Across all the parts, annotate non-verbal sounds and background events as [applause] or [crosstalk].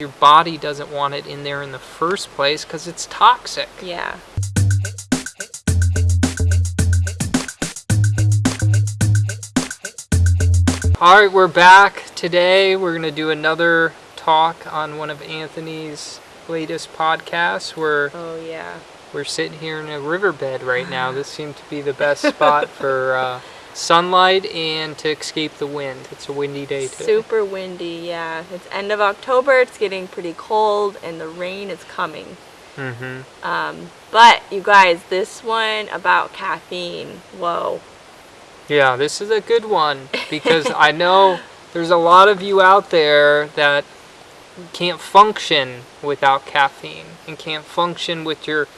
Your body doesn't want it in there in the first place because it's toxic. Yeah. All right, we're back. Today we're going to do another talk on one of Anthony's latest podcasts. We're, Oh yeah. we're sitting here in a riverbed right now. [laughs] This seemed to be the best spot for uh, sunlight and to escape the wind. It's a windy day today. Super windy. Yeah. It's end of October. It's getting pretty cold, and the rain is coming. Mm-hmm. Um, but you guys, this one about caffeine. Whoa. Yeah, this is a good one because I know [laughs] there's a lot of you out there that can't function without caffeine and can't function with your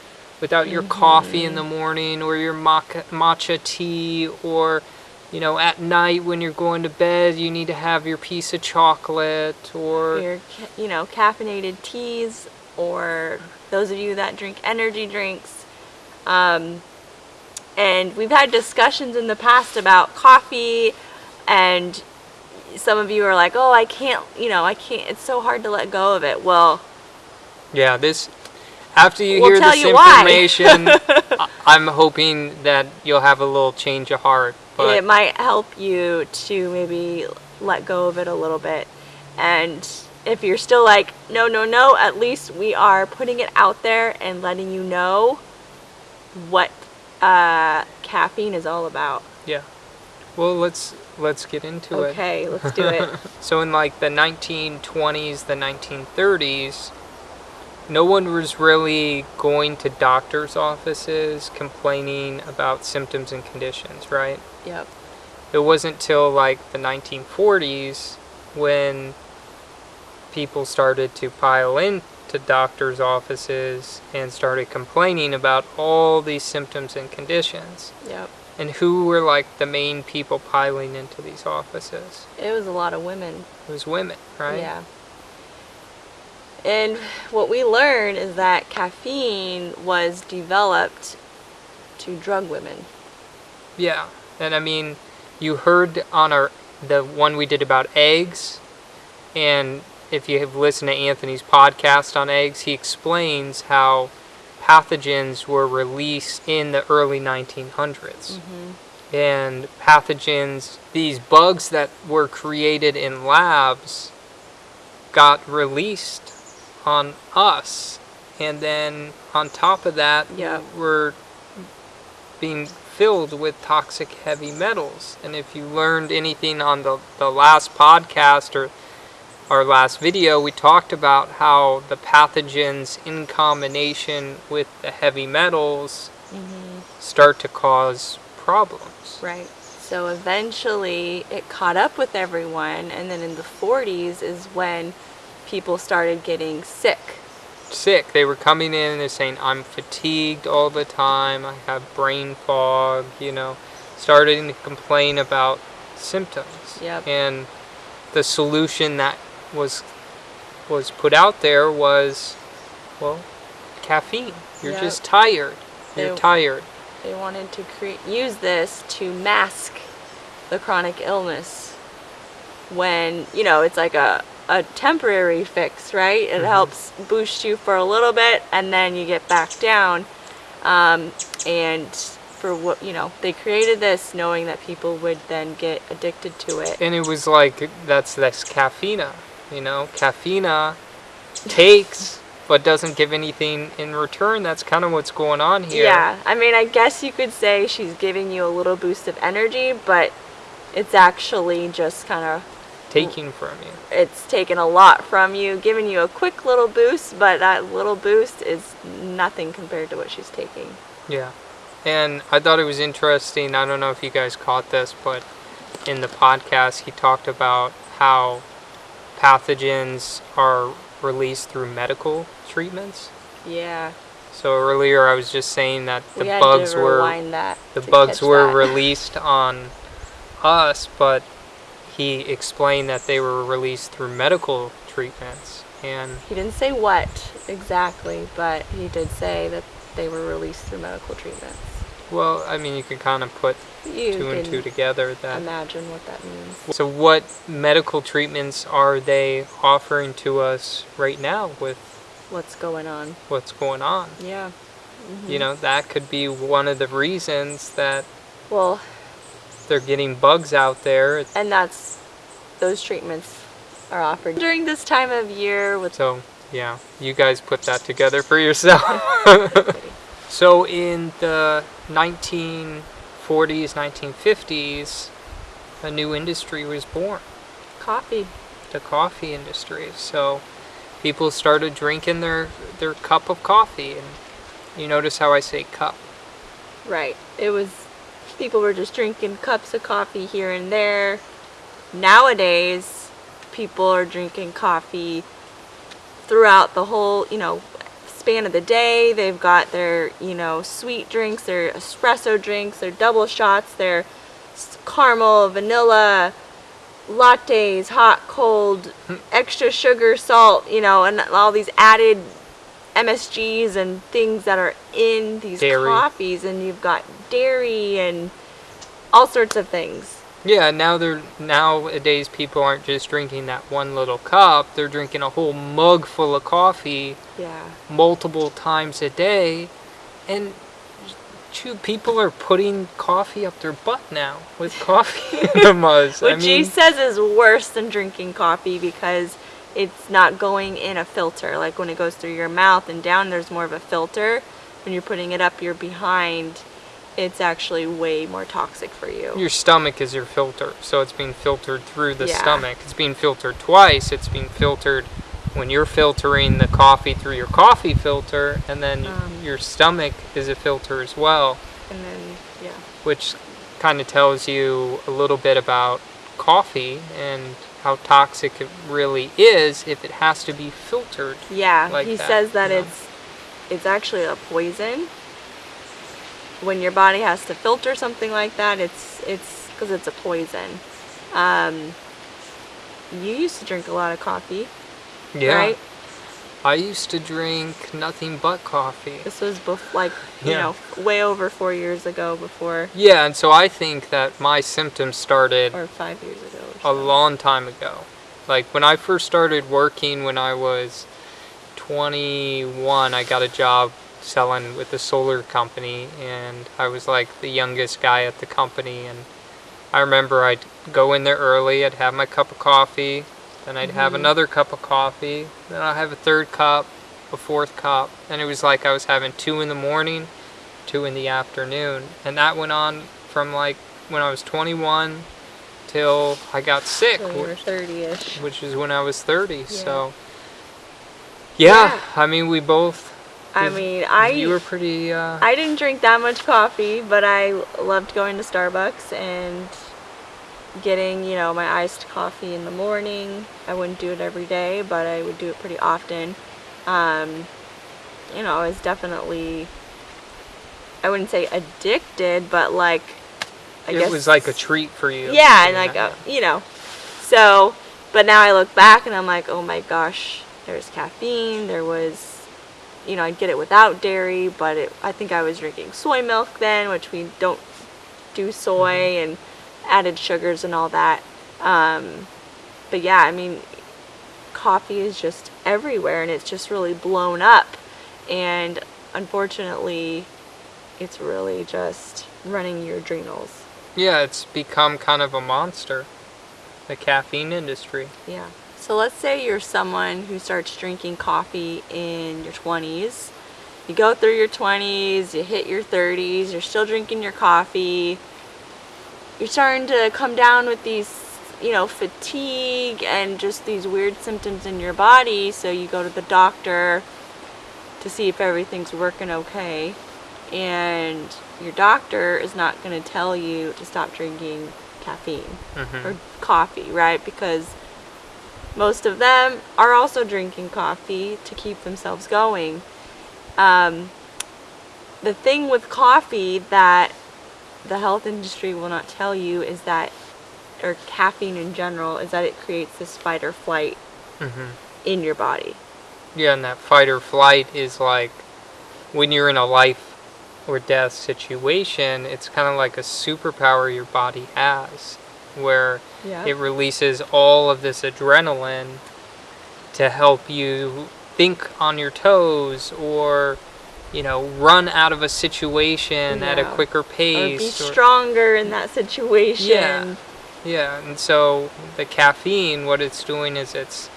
without your coffee in the morning or your matcha tea or you know at night when you're going to bed you need to have your piece of chocolate or Your, you know, caffeinated teas, or those of you that drink energy drinks. Um, and we've had discussions in the past about coffee, and some of you are like, "Oh, I can't," you know, I can't. It's so hard to let go of it. Well, yeah this after you We'll hear this you information [laughs] I'm hoping that you'll have a little change of heart but it might help you to maybe let go of it a little bit. And if you're still like, no, no, no, at least we are putting it out there and letting you know what uh, caffeine is all about. Yeah. Well, let's let's get into it. Okay, let's do it. [laughs] So in like the 1920s, the 1930s, no one was really going to doctors' offices complaining about symptoms and conditions, right? yep. It wasn't till like the 1940s when people started to pile into doctors' offices and started complaining about all these symptoms and conditions. Yep. And who were like the main people piling into these offices? It was a lot of women. It was women, right? Yeah. And what we learned is that caffeine was developed to drug women. Yeah. And I mean, you heard on our the one we did about eggs, and if you have listened to Anthony's podcast on eggs, he explains how pathogens were released in the early 1900s. Mm-hmm. And pathogens, these bugs that were created in labs, got released on us. And then on top of that, Yeah. we're being filled with toxic heavy metals. And if you learned anything on the, the last podcast or our last video, we talked about how the pathogens in combination with the heavy metals mm-hmm. start to cause problems. Right. So eventually it caught up with everyone, and then in the 40s is when people started getting sick. Sick. They were coming in and they're saying, I'm fatigued all the time, I have brain fog, you know, starting to complain about symptoms. Yep. And the solution that was was put out there was well, caffeine. You're Yep. just tired. You're They- tired. They wanted to create use this to mask the chronic illness when, you know, it's like a a temporary fix, right? It helps boost you for a little bit and then you get back down. Um, and for what, you know, they created this knowing that people would then get addicted to it. And it was like that's that's caffeine, you know. Caffeine takes but doesn't give anything in return. That's kind of what's going on here. Yeah, I mean, I guess you could say she's giving you a little boost of energy, but it's actually just kind of Taking from you. it's taken a lot from you, giving you a quick little boost, but that little boost is nothing compared to what she's taking. Yeah. And I thought it was interesting. I don't know if you guys caught this, but in the podcast, he talked about how pathogens are released through medical treatments. Yeah, So earlier, I was just saying that the we bugs were that. the bugs were that. [laughs] released on us, but he explained that they were released through medical treatments. And He didn't say what exactly, but he did say that they were released through medical treatments. Well, I mean, you can kind of put You two and two together. That imagine what that means. So, what medical treatments are they offering to us right now with What's going on? what's going on? Yeah. You mm-hmm. know, that could be one of the reasons that Well, they're getting bugs out there. and that's those treatments are offered during this time of year with So, yeah, you guys put that together for yourself. [laughs] so, in the 1940s, 1950s, a new industry was born coffee. the coffee industry. So, people started drinking their, their cup of coffee. And you notice how I say cup. Right. It was people were just drinking cups of coffee here and there. Nowadays, people are drinking coffee throughout the whole, you know, span of the day. They've got their, you know, sweet drinks, their espresso drinks, their double shots, their caramel, vanilla, lattes, hot, cold, [laughs] extra sugar, salt, you know, and all these added MSGs and things that are in these Dairy. coffees, and you've got dairy and all sorts of things. Yeah, now they're nowadays people aren't just drinking that one little cup. They're drinking a whole mug full of coffee Yeah. multiple times a day, and two people are putting coffee up their butt now with coffee enemas. [laughs] I Which he mean, says is worse than drinking coffee because it's not going in a filter. Like when it goes through your mouth and down, there's more of a filter. When you're putting it up your behind, it's actually way more toxic for you. your stomach is your filter, so it's being filtered through the Yeah. stomach. It's being filtered twice. It's being filtered when you're filtering the coffee through your coffee filter, and then Um. your stomach is a filter as well. And then, yeah. which kind of tells you a little bit about coffee and how toxic it really is if it has to be filtered. Yeah, like he that, says that you know? it's it's actually a poison. When your body has to filter something like that, it's it's because it's a poison. Um, you used to drink a lot of coffee, Yeah. right? I used to drink nothing but coffee. This was like you Yeah. know way over four years ago, before Yeah, and so I think that my symptoms started or five years ago. A long time ago. Like when I first started working when I was 21, I got a job selling with a solar company and I was like the youngest guy at the company and I remember I'd go in there early, I'd have my cup of coffee, then I'd have mm-hmm. another cup of coffee, then I'd have a third cup, a fourth cup, and it was like I was having two in the morning, two in the afternoon, and that went on from like when I was 21 till I got sick, So were thirty-ish. which is when I was 30. So, yeah, Yeah. I mean, we both. I mean, I you were pretty. Uh, I didn't drink that much coffee, but I loved going to Starbucks and getting, you know, my iced coffee in the morning. I wouldn't do it every day, but I would do it pretty often. Um, you know, I was definitely, I wouldn't say addicted, but like, I it guess was like a treat for you. yeah, and like uh, you know, so. But now I look back and I'm like, oh my gosh, there's caffeine. There was, you know, I'd get it without dairy, but it, I think I was drinking soy milk then, which we don't do soy and added sugars and all that. Um, but yeah, I mean, coffee is just everywhere and it's just really blown up, and unfortunately, it's really just running your adrenals. Yeah, it's become kind of a monster. The caffeine industry. Yeah. So let's say you're someone who starts drinking coffee in your 20s. You go through your 20s, you hit your 30s, you're still drinking your coffee. You're starting to come down with these, you know, fatigue and just these weird symptoms in your body. So you go to the doctor to see if everything's working okay. And your doctor is not going to tell you to stop drinking caffeine hmm or coffee, right? Because most of them are also drinking coffee to keep themselves going. Um, the thing with coffee that the health industry will not tell you is that, or caffeine in general, is that it creates this fight or flight hmm in your body. Yeah, and that fight or flight is like when you're in a life or death situation, it's kind of like a superpower your body has, where Yeah. it releases all of this adrenaline to help you think on your toes or you know run out of a situation at a Yeah. quicker or be pace stronger in that situation. Yeah. yeah and so the caffeine what it's doing is it's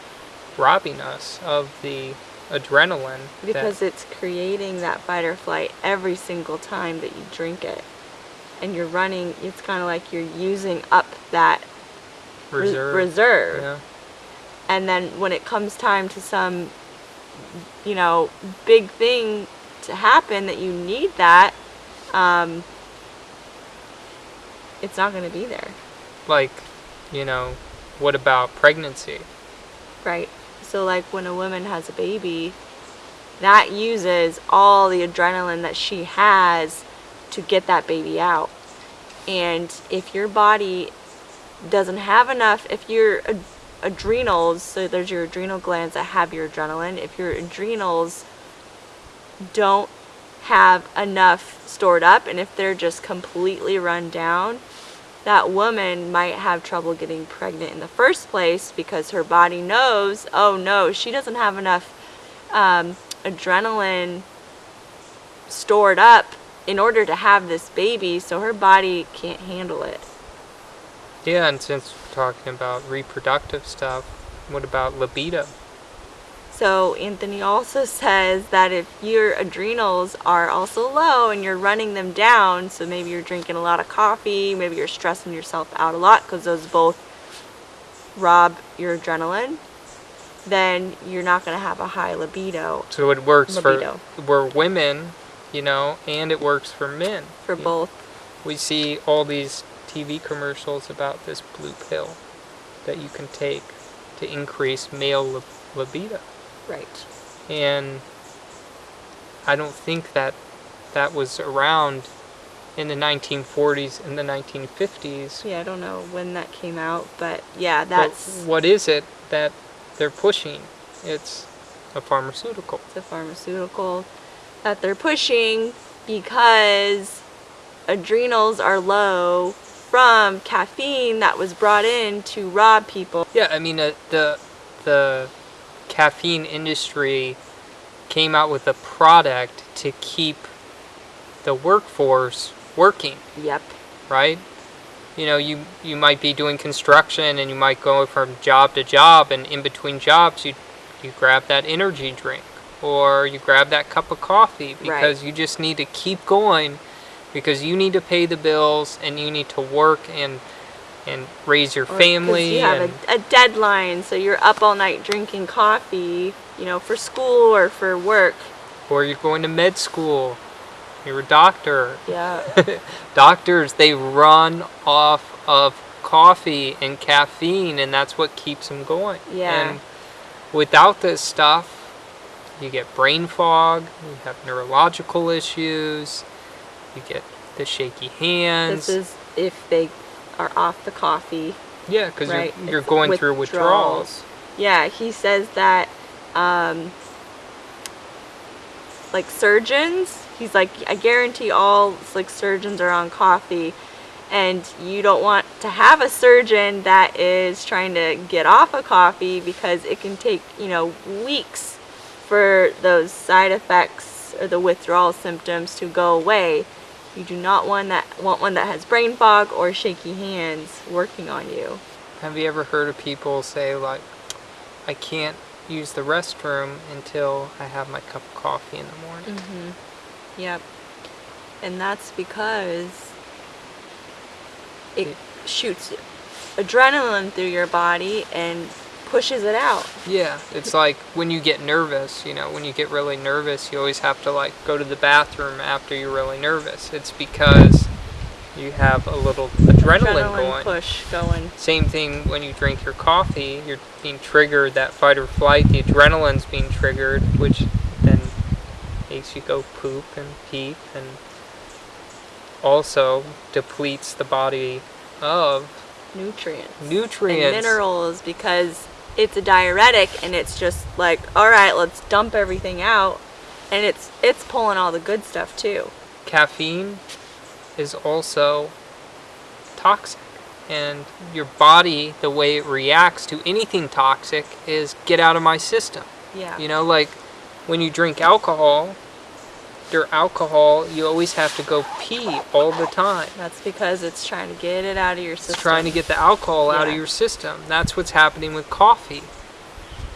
robbing us of the adrenaline Because it's creating that fight or flight every single time that you drink it. And you're running, it's kind of like you're using up that re- reserve reserve. yeah And then when it comes time to some, you know, big thing to happen that you need that, um, it's not going to be there. like you know what about pregnancy Right. So like when a woman has a baby, that uses all the adrenaline that she has to get that baby out. And if your body doesn't have enough, if your ad- adrenals, so there's your adrenal glands that have your adrenaline, if your adrenals don't have enough stored up and if they're just completely run down, that woman might have trouble getting pregnant in the first place because her body knows, oh no, she doesn't have enough um, adrenaline stored up in order to have this baby, so her body can't handle it. yeah and since we're talking about reproductive stuff what about libido So Anthony also says that if your adrenals are also low and you're running them down, so maybe you're drinking a lot of coffee, maybe you're stressing yourself out a lot because those both rob your adrenaline, then you're not going to have a high libido so it works Libido. for we're women you know and it works for men for both. we see all these tv commercials about this blue pill that you can take to increase male libido Right. and I don't think that that was around in the 1940s and the 1950s. Yeah, I don't know when that came out, but yeah, But that's what is it that they're pushing? It's a pharmaceutical. the pharmaceutical that they're pushing because adrenals are low from caffeine that was brought in to rob people. Yeah, I mean uh, the the caffeine industry came out with a product to keep the workforce working. Yep. right? You know, you you might be doing construction and you might go from job to job, and in between jobs, you you grab that energy drink or you grab that cup of coffee because you just need to keep going because you need to pay the bills and you need to work and and raise your Or family You have a, a deadline, so you're up all night drinking coffee, you know, for school or for work. or you're going to med school. You're a doctor. Yeah. [laughs] Doctors, they run off of coffee and caffeine, and that's what keeps them going. Yeah. And without this stuff, you get brain fog, you have neurological issues, you get the shaky hands. this is if they are off the coffee. yeah, because right. you're, you're going through withdrawals. Yeah, he says that um, like surgeons, he's like, I guarantee all like surgeons are on coffee, and you don't want to have a surgeon that is trying to get off of coffee because it can take you know weeks for those side effects or the withdrawal symptoms to go away. You do not want that want one that has brain fog or shaky hands working on you. Have you ever heard of people say, like, I can't use the restroom until I have my cup of coffee in the morning? Mm-hmm. Yep. And that's because it It- shoots adrenaline through your body and pushes it out. Yeah, it's like when you get nervous, you know, when you get really nervous, you always have to like go to the bathroom after you're really nervous. It's because you have a little adrenaline, going. push going. Same thing when you drink your coffee, you're being triggered, that fight or flight, the adrenaline's being triggered, which then makes you go poop and pee and also depletes the body of Nutrients. nutrients. And minerals because it's a diuretic and it's just like, all right, let's dump everything out. And it's it's pulling all the good stuff too. caffeine is also toxic. And your body, the way it reacts to anything toxic is get out of my system. Yeah. You know, like when you drink alcohol, your alcohol, you always have to go pee all the time. That's because it's trying to get it out of your system. It's trying to get the alcohol out of your system. That's what's happening with coffee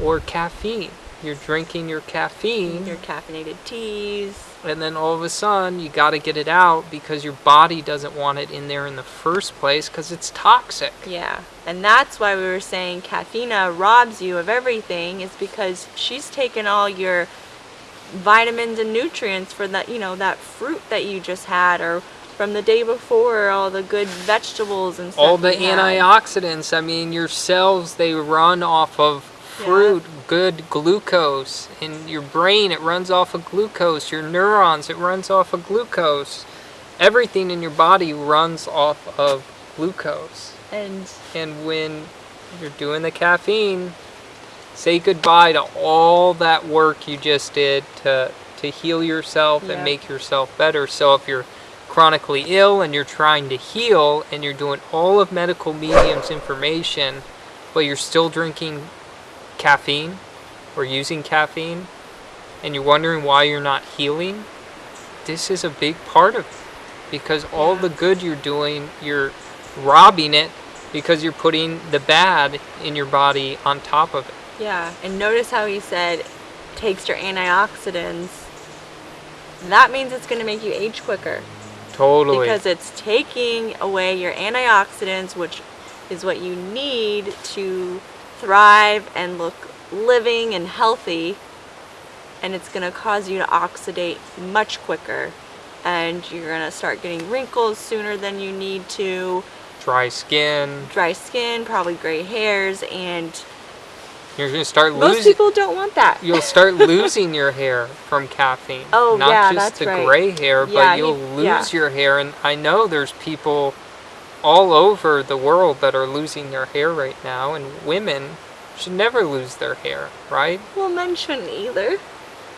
or caffeine. You're drinking your caffeine, your caffeinated teas. and then all of a sudden you got to get it out because your body doesn't want it in there in the first place because it's toxic. Yeah. And that's why we were saying caffeine robs you of everything is because she's taken all your vitamins and nutrients for that, you know, that fruit that you just had or from the day before, all the good vegetables and stuff. all the antioxidants. I mean, your cells they run off of fruit, good glucose. In your brain, it runs off of glucose. Your neurons, it runs off of glucose. Everything in your body runs off of glucose. And And when you're doing the caffeine, say goodbye to all that work you just did to to heal yourself Yeah. and make yourself better. So if you're chronically ill and you're trying to heal and you're doing all of medical mediums information, but you're still drinking caffeine or using caffeine and you're wondering why you're not healing, this is a big part of it. Because all the good you're doing, you're robbing it because you're putting the bad in your body on top of it. Yeah, and notice how he said takes your antioxidants. That means it's going to make you age quicker. Totally. because it's taking away your antioxidants, which is what you need to thrive and look living and healthy. And it's going to cause you to oxidate much quicker. And you're going to start getting wrinkles sooner than you need to, Dry skin. dry skin, probably gray hairs, and You're to start losing. most people don't want that. You'll start losing your hair from caffeine. [laughs] Oh, Not yeah, just that's the right. gray hair, but you'll he- lose yeah. your hair. And I know there's people all over the world that are losing their hair right now, and women should never lose their hair, right? well, men shouldn't either.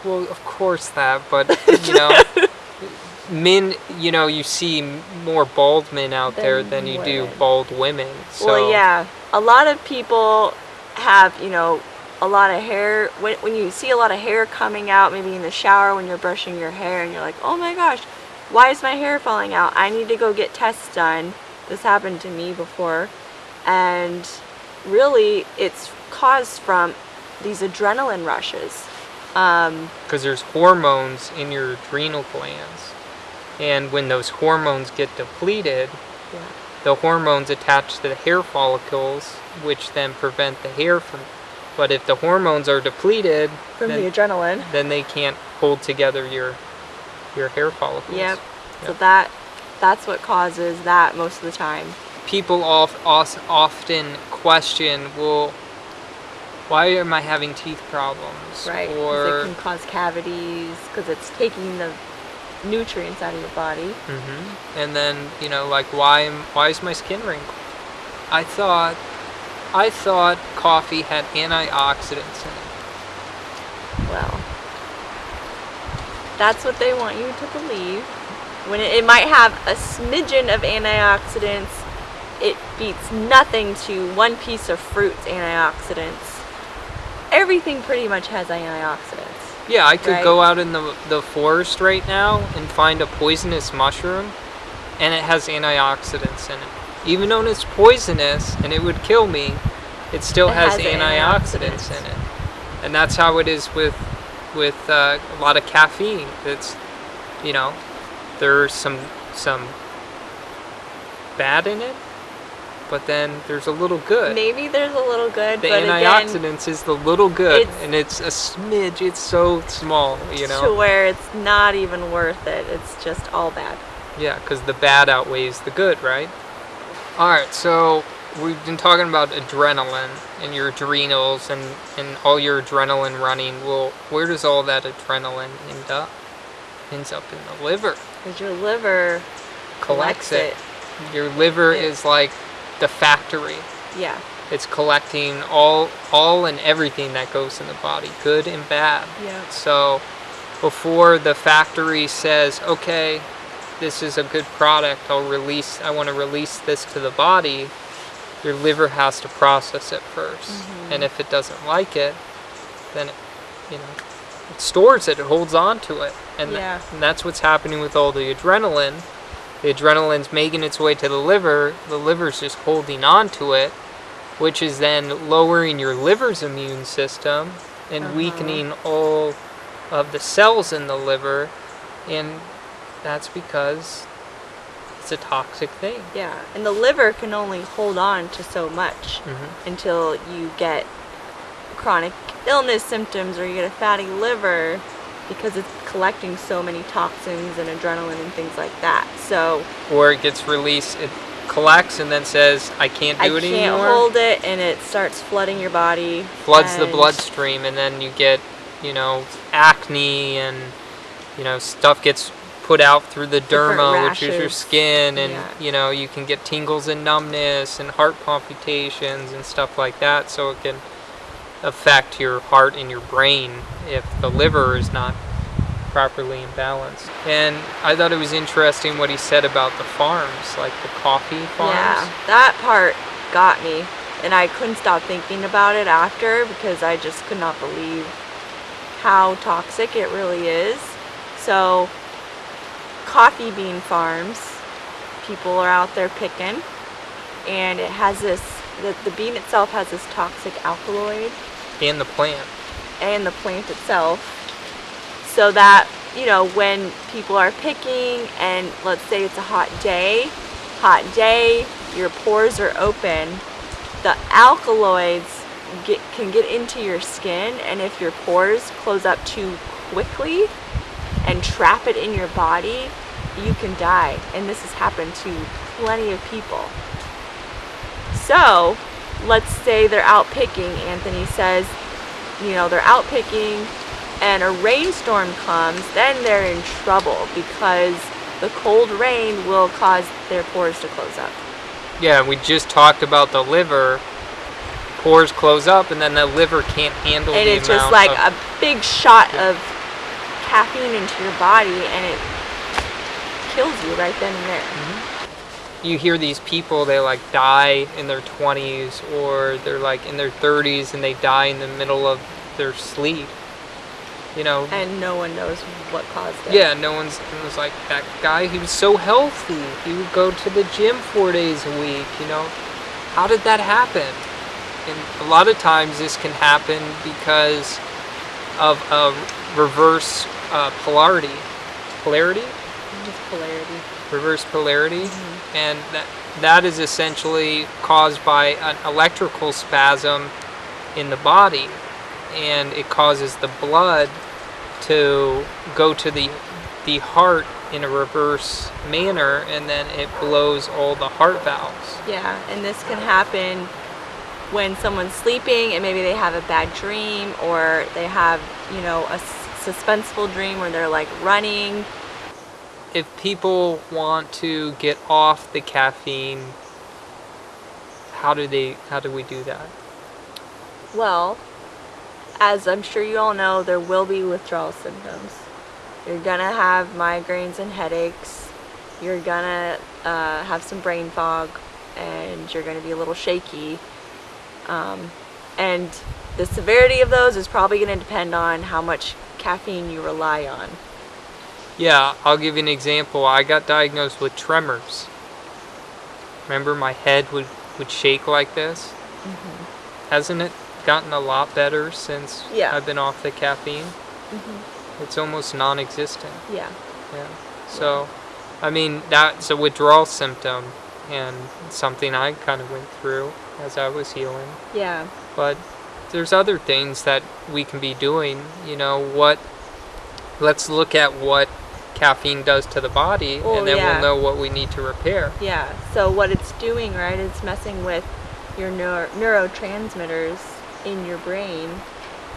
Well, of course that, but [laughs] you know, [laughs] men, you know, you see more bald men out there Than than you do bald women. So Well, yeah. A lot of people have, you know, a lot of hair. When, when you see a lot of hair coming out, maybe in the shower when you're brushing your hair, and you're like, oh my gosh, why is my hair falling out? I need to go get tests done. This happened to me before. And really, it's caused from these adrenaline rushes. Um, because there's hormones in your adrenal glands, and when those hormones get depleted, yeah. the hormones attach to the hair follicles, which then prevent the hair from. But if the hormones are depleted, From then, the adrenaline. then they can't hold together your your hair follicles. Yep. So that that's what causes that most of the time. people of, os- often question, well, why am I having teeth problems? Right. Or it can cause cavities because it's taking the nutrients out of your body. hmm and then you know, like why am why is my skin wrinkled? I thought I thought coffee had antioxidants in it. Well, that's what they want you to believe. When it, it might have a smidgen of antioxidants, it beats nothing to one piece of fruit's antioxidants. Everything pretty much has antioxidants. Yeah, I could Right. go out in the the forest right now and find a poisonous mushroom, and it has antioxidants in it. Even though it's poisonous and it would kill me, it still It has, has antioxidants, antioxidants. in it. And that's how it is with with uh, a lot of caffeine. It's you know, there's some some bad in it, but then there's a little good. Maybe there's a little good, the but again, antioxidants is the little good, it's- and it's a smidge. It's so small, you know. to where it's not even worth it. It's just all bad. Yeah, because the bad outweighs the good, right? All right, so we've been talking about adrenaline and your adrenals and, and all your adrenaline running. Well, where does all that adrenaline end up? Ends up in the liver. Because your liver Collects collects it. Your liver Yeah. is like the factory. Yeah. It's collecting all all and everything that goes in the body, good and bad. Yeah. So before the factory says, okay, this is a good product. I'll release. I want to release this to the body. Your liver has to process it 1st and if it doesn't like it, then it, you know it stores it. It holds on to it, and, th- and that's what's happening with all the adrenaline. The adrenaline's making its way to the liver. The liver's just holding on to it, which is then lowering your liver's immune system and Uh-huh. weakening all of the cells in the liver, and that's because it's a toxic thing. Yeah, and the liver can only hold on to so much Mhm. until you get chronic illness symptoms or you get a fatty liver because it's collecting so many toxins and adrenaline and things like that. So Or it gets released, it collects, and then says, "I can't I do it can't anymore." hold it and it starts flooding your body. floods the bloodstream and then you get you know acne and you know stuff gets put out through the derma which is your skin and Yeah. you know you can get tingles and numbness and heart palpitations and stuff like that so it can affect your heart and your brain if the liver is not properly imbalanced and i thought it was interesting what he said about the farms like the coffee farms Yeah, that part got me. And I couldn't stop thinking about it after because I just could not believe how toxic it really is. So, coffee bean farms, people are out there picking, and it has this, the, the bean itself has this toxic alkaloid. And the plant. And the plant itself. So that you know when people are picking and let's say it's a hot day hot day your pores are open the alkaloids get, can get into your skin. And if your pores close up too quickly and trap it in your body you can die. And this has happened to plenty of people. So let's say they're out picking. Anthony says you know they're out picking and a rainstorm comes then they're in trouble because the cold rain will cause their pores to close up. Yeah, we just talked about the liver. Pores close up, and then the liver can't handle and it's just like a big shot of caffeine into your body and it kills you right then and there mm-hmm. you hear these people they like die in their 20s or they're like in their 30s and they die in the middle of their sleep. You know, and no one knows what caused it yeah, no one's it was like that guy. He was so healthy. He would go to the gym four days a week. You know, how did that happen? And a lot of times this can happen because of a reverse uh, polarity. Polarity? just polarity reverse polarity, and that that is essentially caused by an electrical spasm in the body, and it causes the blood to go to the the heart in a reverse manner, and then it blows all the heart valves. Yeah, and this can happen when someone's sleeping and maybe they have a bad dream or they have, you know, a suspenseful dream where they're like running. If people want to get off the caffeine, how do they? How do we do that? Well, as I'm sure you all know, there will be withdrawal symptoms. You're gonna have migraines and headaches. You're gonna uh, have some brain fog, and you're gonna be a little shaky. Um, and the severity of those is probably gonna depend on how much caffeine you rely on. Yeah, I'll give you an example. I got diagnosed with tremors. Remember, my head would, would shake like this? Mm-hmm. Hasn't it gotten a lot better since Yeah. I've been off the caffeine? Mm-hmm. It's almost non existent. Yeah. Yeah. So, I mean, that's a withdrawal symptom and something I kind of went through as I was healing. Yeah. But there's other things that we can be doing. You know, what. Let's look at what caffeine does to the body, Oh, and then yeah. we'll know what we need to repair. Yeah. So what it's doing, right? It's messing with your neuro- neurotransmitters in your brain,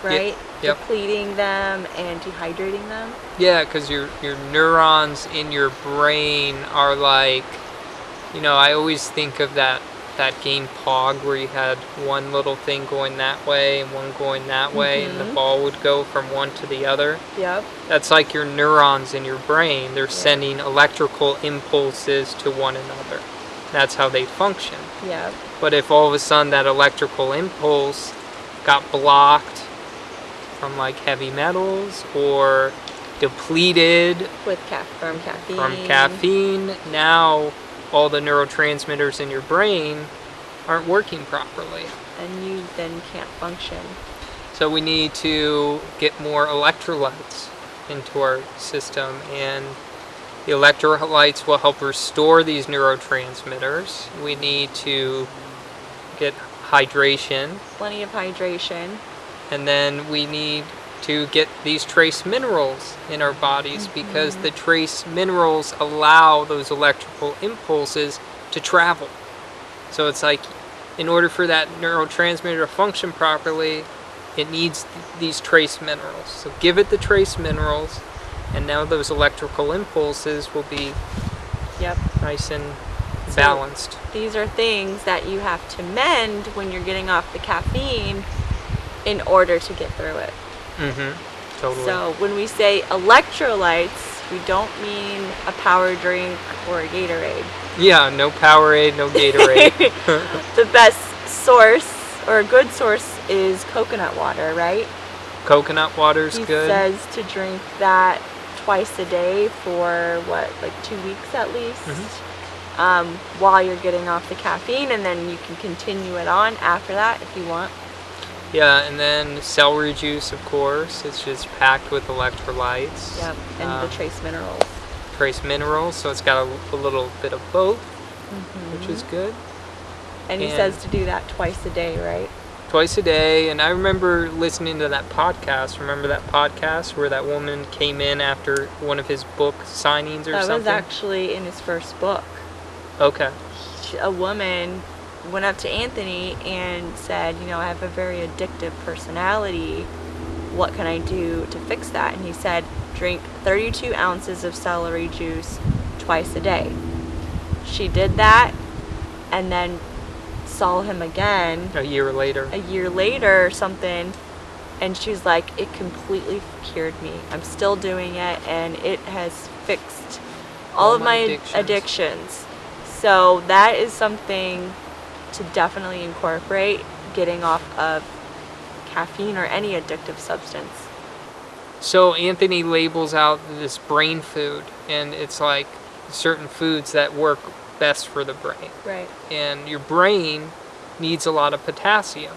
right? yep. Depleting them and dehydrating them. Yeah, because your your neurons in your brain are like, you know, I always think of that that game Pong where you had one little thing going that way and one going that way, and the Mhm. ball would go from one to the other. Yep. That's like your neurons in your brain. They're Yeah. sending electrical impulses to one another. That's how they function. Yep. But if all of a sudden that electrical impulse got blocked from like heavy metals or depleted With ca- from caffeine. from caffeine, now all the neurotransmitters in your brain aren't working properly. And you then can't function. So we need to get more electrolytes into our system and the electrolytes will help restore these neurotransmitters. We need to get hydration Plenty of hydration. and then we need to get these trace minerals in our bodies because the trace minerals allow those electrical impulses to travel. So it's like in order for that neurotransmitter to function properly, it needs th- these trace minerals. So give it the trace minerals and now those electrical impulses will be Yep. nice and So- balanced. These are things that you have to mend when you're getting off the caffeine in order to get through it. Mhm. Totally. So when we say electrolytes, we don't mean a power drink or a Gatorade. yeah, no Powerade, no Gatorade. [laughs] the best source or a good source is coconut water, right? Coconut water's he good. says to drink that twice a day for what, like two weeks at least, Mm-hmm. um, while you're getting off the caffeine, and then you can continue it on after that if you want. Yeah, and then celery juice, of course. It's just packed with electrolytes. Yep, and um, the trace minerals. trace minerals, so it's got a, a little bit of both, which is good. And he and- says to do that twice a day, right? Twice a day, and I remember listening to that podcast. Remember that podcast where that woman came in after one of his book signings or something? That was actually in his first book. okay. A woman went up to Anthony and said, You know, I have a very addictive personality. What can I do to fix that? And he said, Drink 32 ounces of celery juice twice a day. She did that and then saw him again A year later. a year later or something and she's like it completely cured me i'm still doing it and it has fixed all, All of my addictions. addictions. so that is something to definitely incorporate getting off of caffeine or any addictive substance So Anthony labels out this brain food, and it's like certain foods that work best for the brain. right and your brain needs a lot of potassium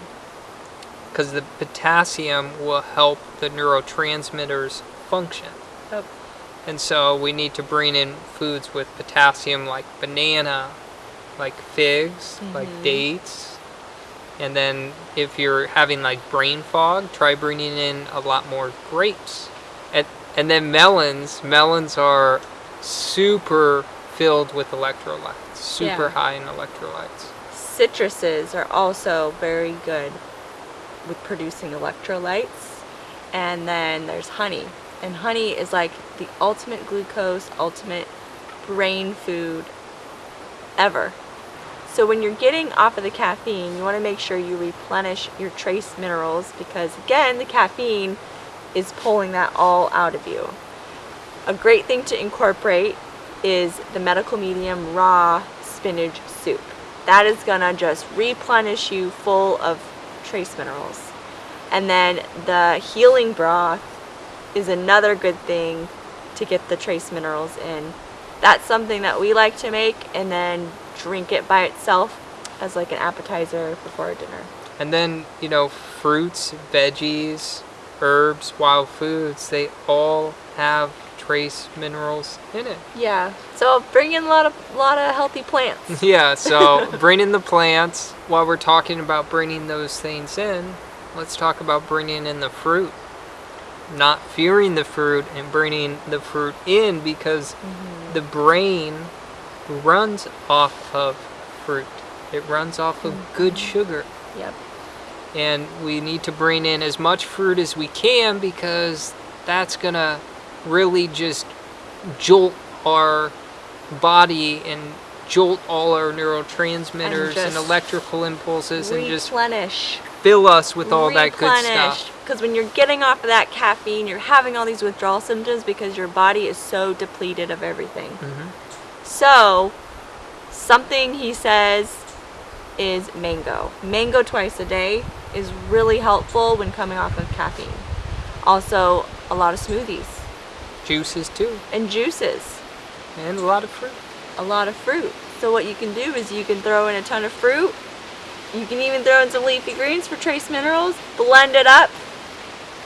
because the potassium will help the neurotransmitters function. Yep. And so we need to bring in foods with potassium like banana, like figs, like Mhm. dates. And then if you're having like brain fog, try bringing in a lot more grapes. And, and then melons, melons are super filled with electrolytes, super Yeah. high in electrolytes. citruses are also very good with producing electrolytes. And then there's honey. And honey is like the ultimate glucose, ultimate brain food ever. So when you're getting off of the caffeine, you want to make sure you replenish your trace minerals because again, the caffeine is pulling that all out of you. A great thing to incorporate is the medical medium raw spinach soup. That is gonna just replenish you full of trace minerals. And then the healing broth is another good thing to get the trace minerals in. That's something that we like to make and then drink it by itself as like an appetizer before dinner. And then, you know, fruits, veggies, herbs, wild foods, they all have trace minerals in it. Yeah. So bring in a lot of lot of healthy plants. [laughs] Yeah, so bring in the plants. While we're talking about bringing those things in, let's talk about bringing in the fruit. Not fearing the fruit and bringing the fruit in because mm-hmm. the brain runs off of fruit. It runs off of good sugar. Yep. and we need to bring in as much fruit as we can because that's gonna really just jolt our body and jolt all our neurotransmitters and, just electrical impulses and just replenish. fill us with all that good stuff. Because when you're getting off of that caffeine, you're having all these withdrawal symptoms because your body is so depleted of everything. Mhm. So, something he says is mango. Mango twice a day is really helpful when coming off of caffeine. Also, a lot of smoothies Juices too, and juices, and a lot of fruit. a lot of fruit. So, what you can do is you can throw in a ton of fruit. You can even throw in some leafy greens for trace minerals, blend it up,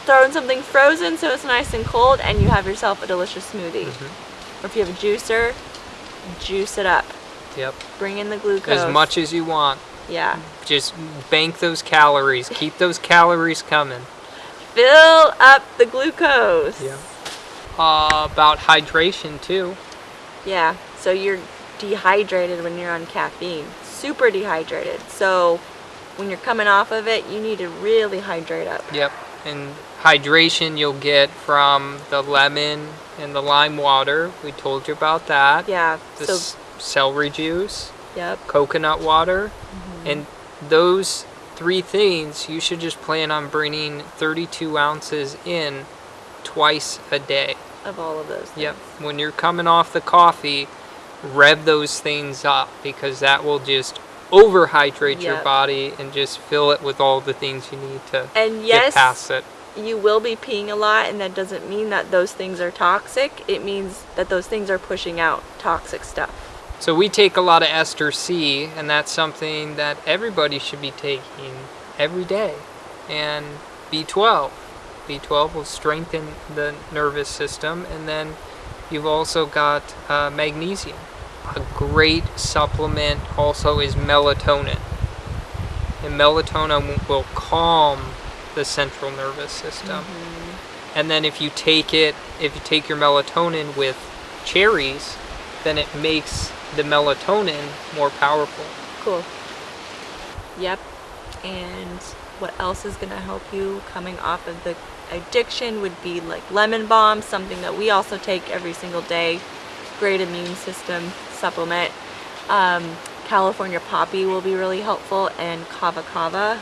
throw in something frozen so it's nice and cold, and you have yourself a delicious smoothie. Mhm. Or if you have a juicer, juice it up. Yep, Bring in the glucose. as much as you want. Yeah. Just bank those calories. Keep those calories coming. Fill up the glucose. Yeah. Uh, about hydration too. Yeah. So you're dehydrated when you're on caffeine. Super dehydrated. So when you're coming off of it, you need to really hydrate up. Yep. And hydration you'll get from the lemon and the lime water. We told you about that. Yeah. The So celery juice, yep. coconut water, Mm-hmm. and those three things you should just plan on bringing 32 ounces in twice a day. Of all of those. Yep. When you're coming off the coffee, rev those things up because that will just overhydrate your body and just fill it with all the things you need to And get yes, past it. You will be peeing a lot, and that doesn't mean that those things are toxic. It means that those things are pushing out toxic stuff. So we take a lot of ester C, and that's something that everybody should be taking every day. And B12. B12 will strengthen the nervous system, and then you've also got uh, magnesium. A great supplement also is melatonin. And melatonin will calm the central nervous system. And then if you take it, if you take your melatonin with cherries, then it makes the melatonin more powerful. Cool. Yep. And what else is going to help you coming off of the addiction would be like lemon balm, something that we also take every single day. Great immune system supplement. Um, California poppy will be really helpful, and kava kava.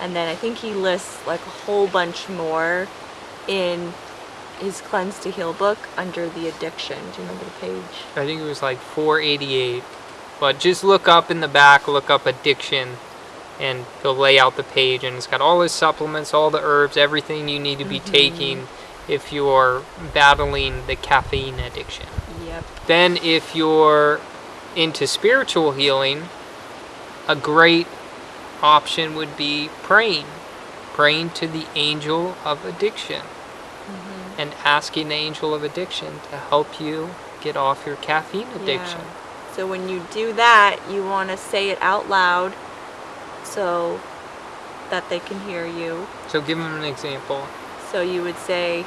And then I think he lists like a whole bunch more in his Cleanse to Heal book under the addiction. Do you remember the page? I think it was like 488. But just look up in the back, look up addiction, and he'll lay out the page. And it's got all his supplements, all the herbs, everything you need to be mm-hmm. taking if you're battling the caffeine addiction. Yep. Then, if you're into spiritual healing, a great option would be praying. Praying to the angel of addiction mm-hmm. and asking the angel of addiction to help you get off your caffeine addiction. Yeah. So when you do that, you want to say it out loud so that they can hear you. So, give them an example. So you would say,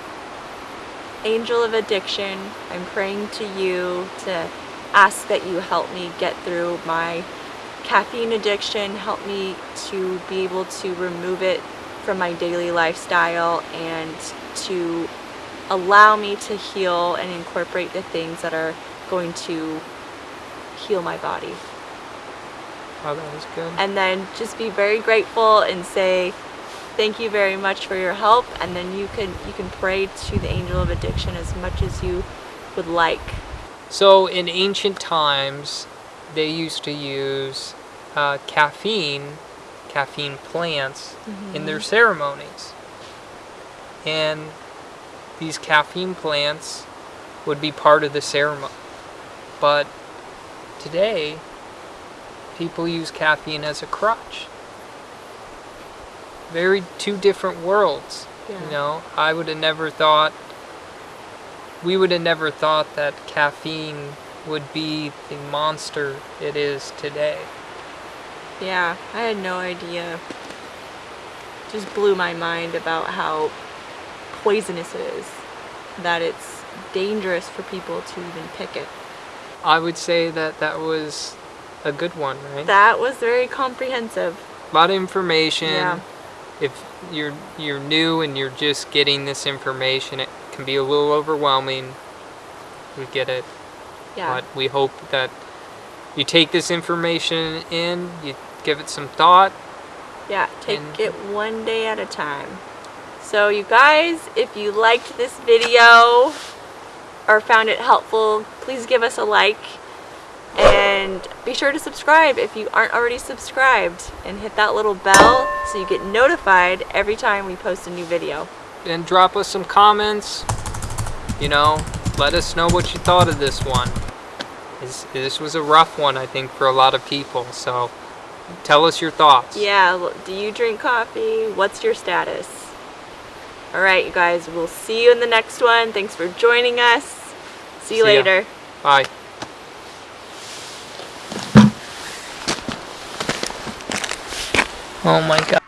Angel of Addiction, I'm praying to you to ask that you help me get through my caffeine addiction, helped me to be able to remove it from my daily lifestyle and to allow me to heal and incorporate the things that are going to heal my body. Oh, that was good. And then just be very grateful and say thank you very much for your help and then you can you can pray to the angel of addiction as much as you would like. So, in ancient times, they used to use uh, caffeine, caffeine plants, in their ceremonies. And these caffeine plants would be part of the ceremony. But today, people use caffeine as a crutch. Very two different worlds. Yeah. You know, I would have never thought, we would have never thought that caffeine would be the monster it is today. Yeah, I had no idea. Just blew my mind about how poisonous it is. That it's dangerous for people to even pick it. I would say that that was a good one, right? That was very comprehensive. a lot of information. Yeah. If you're you're new and you're just getting this information, it can be a little overwhelming. We get it, Yeah. but we hope that you take this information in, you give it some thought. Yeah, take it one day at a time. So you guys, if you liked this video or found it helpful, please give us a like and be sure to subscribe if you aren't already subscribed and hit that little bell so you get notified every time we post a new video. and drop us some comments. You know, let us know what you thought of this one. This, this was a rough one, I think, for a lot of people. So tell us your thoughts. Yeah, do you drink coffee? What's your status? All right, you guys, we'll see you in the next one. Thanks for joining us. See you See ya. later. Bye. Oh my god.